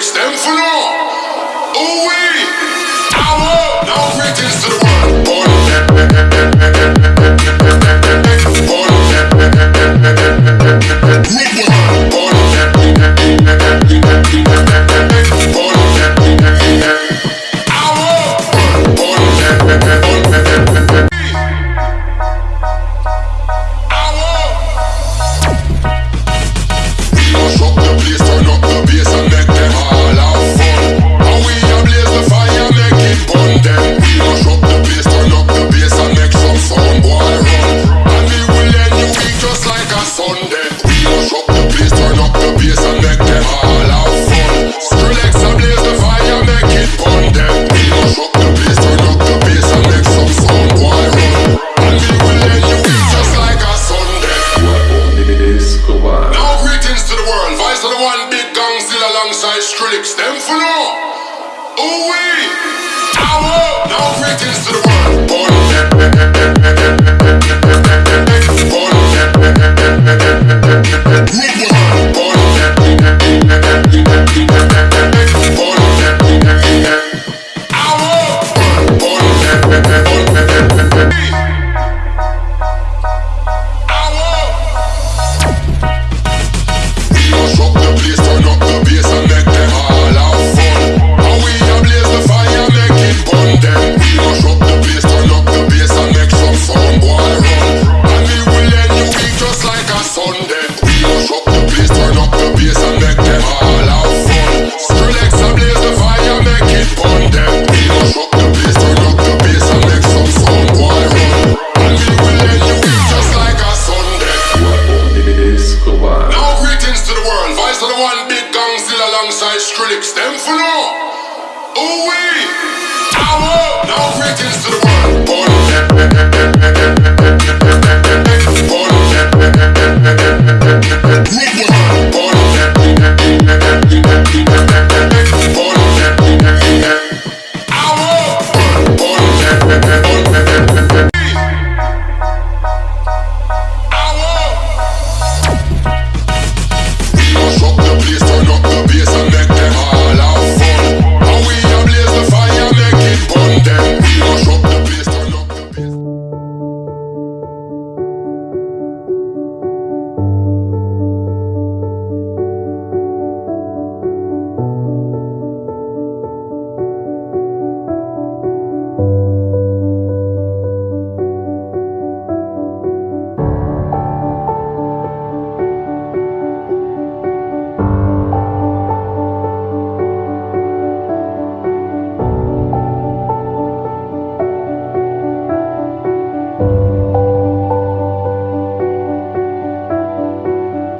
Stand them law. away. We gon' shock the place, turn up the bass and make them all have fun. Skrillex and blaze the fire, make it fun them. We gon' shock the place, turn up the bass and make some sound why run. And we will let you eat just like a Sunday. You are only the disco. Now greetings to the world, vice of the one big Gongzilla alongside Skrillex. Them for now. Ooh wee. Now greetings to the Rest of the one big gang still alongside Skrillex. Them for no. Ooh wee. Our oh. now greetings to the world.